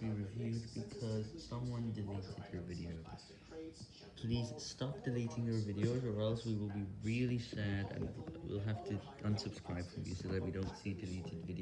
be reviewed because someone deleted your video. Please stop deleting your videos or else we will be really sad and we'll have to unsubscribe from you so that we don't see deleted videos.